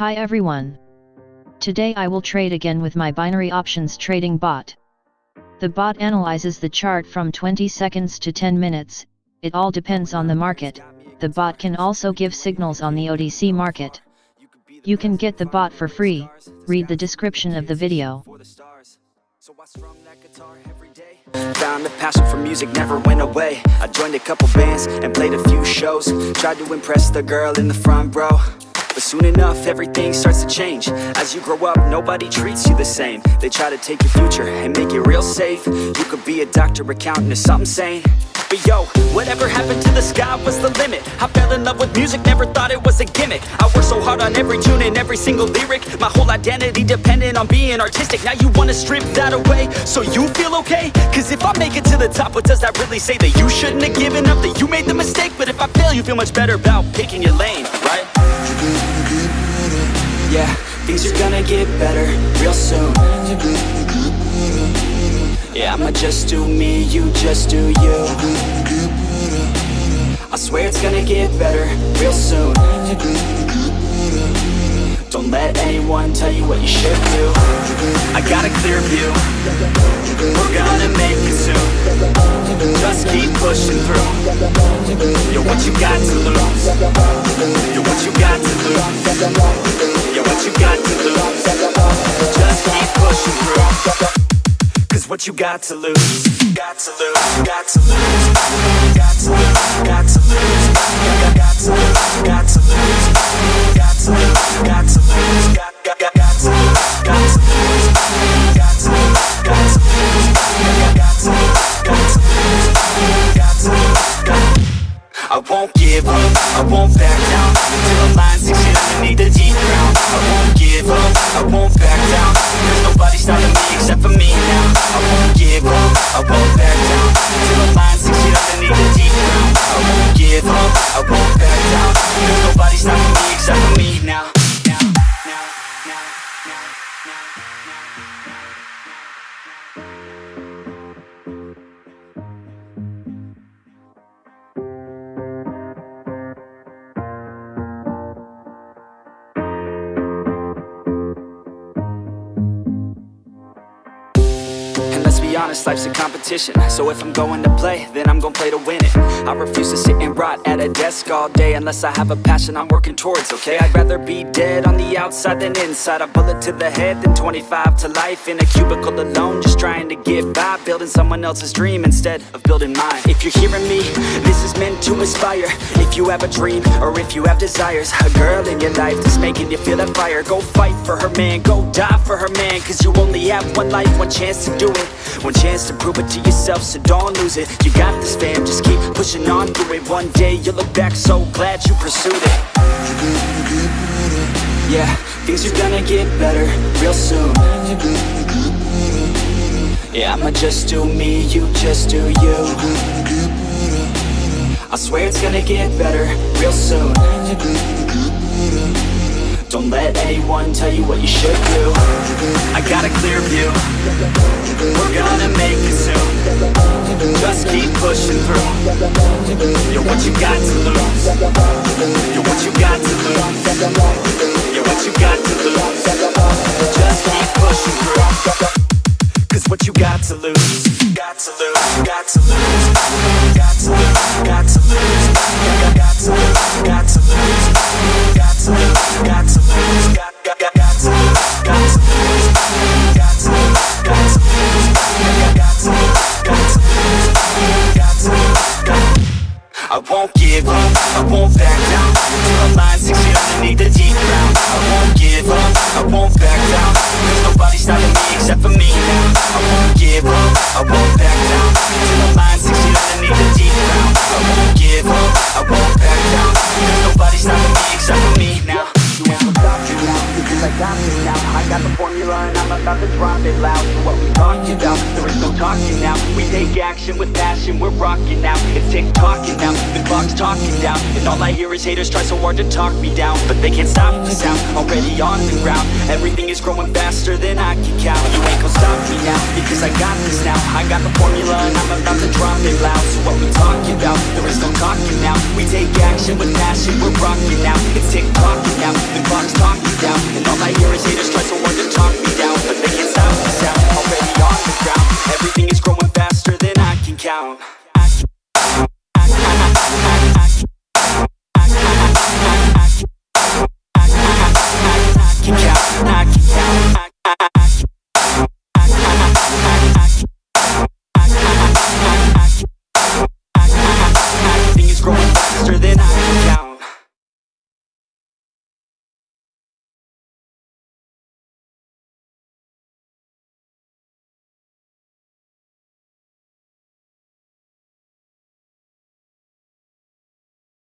Hi everyone. Today I will trade again with my binary options trading bot. The bot analyzes the chart from 20 seconds to 10 minutes, it all depends on the market, the bot can also give signals on the OTC market. You can get the bot for free, read the description of the video. Found a passion for music, never went away I joined a couple bands and played a few shows Tried to impress the girl in the front row soon enough, everything starts to change. As you grow up, nobody treats you the same. They try to take your future and make it real safe. You could be a doctor, accountant, or something sane. But yo, whatever happened to the sky was the limit. I fell in love with music, never thought it was a gimmick. I worked so hard on every tune and every single lyric. My whole identity depended on being artistic. Now you wanna strip that away, so you feel okay? Cause if I make it to the top, what does that really say? That you shouldn't have given up, that you made the mistake? But if I fail, you feel much better about picking your lane? Yeah, things are gonna get better real soon. Yeah, I'ma just do me, you just do you. I swear it's gonna get better real soon. Don't let anyone tell you what you should do. I got a clear view. We're gonna make it soon. Just keep pushing through you got to lose You're what you got to lose You're what you got to lose Just keep pushing through Cause what you got to lose Got to lose, got to lose Got to lose, got to lose Got to lose, got to lose Got to lose, got to lose honest, life's a competition. So if I'm going to play, then I'm gonna play to win it. I refuse to sit and rot at a desk all day Unless I have a passion I'm working towards, okay? I'd rather be dead on the outside than inside. A bullet to the head than 25 to life. In a cubicle alone, just trying to get by. Building someone else's dream instead of building mine. If you're hearing me, this is meant to inspire. If you have a dream, or if you have desires A girl in your life that's making you feel that fire. Go fight for her man, go die for her man. Cause you only have one life, one chance to do it chance to prove it to yourself, so don't lose it. You got this fam, just keep pushing on through it. One day you'll look back so glad you pursued it. Yeah, things are gonna get better real soon. Yeah, I'ma just do me, you just do you. I swear it's gonna get better real soon Don't let anyone tell you what you should do. I got a clear view. We're gonna make it soon. Just keep pushing through. You're what you got to lose. You're what you got to lose stop this now. I got the formula and I'm about to drop it loud. What we talking about? There is no talking now. We take action with passion, we're rocking now It's tick-tocking now, the clock's talking down And all I hear is haters try so hard to talk me down. But they can't stop the sound, already on the ground. Everything is growing faster than I can count. You ain't gon' stop me now, because I got this now. I got the formula and I'm about to drop it loud. So what we talking about? There is no talking now. We take action with passion, we're rocking now It's tick-tocking